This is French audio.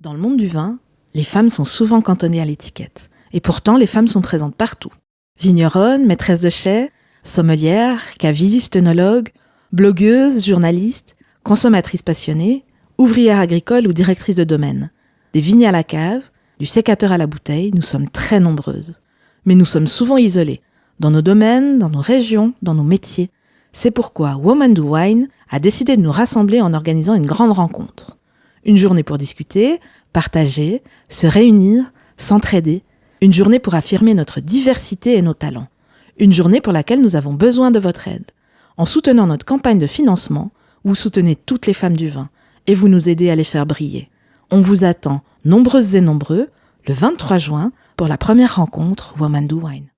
Dans le monde du vin, les femmes sont souvent cantonnées à l'étiquette. Et pourtant, les femmes sont présentes partout. Vigneronnes, maîtresses de chais, sommelières, cavistes, œnologues, blogueuses, journalistes, consommatrices passionnées, ouvrières agricoles ou directrices de domaine. Des vignes à la cave, du sécateur à la bouteille, nous sommes très nombreuses. Mais nous sommes souvent isolées, dans nos domaines, dans nos régions, dans nos métiers. C'est pourquoi Woman Do Wine a décidé de nous rassembler en organisant une grande rencontre. Une journée pour discuter, partager, se réunir, s'entraider. Une journée pour affirmer notre diversité et nos talents. Une journée pour laquelle nous avons besoin de votre aide. En soutenant notre campagne de financement, vous soutenez toutes les femmes du vin et vous nous aidez à les faire briller. On vous attend, nombreuses et nombreux, le 23 juin pour la première rencontre Woman Do Wine.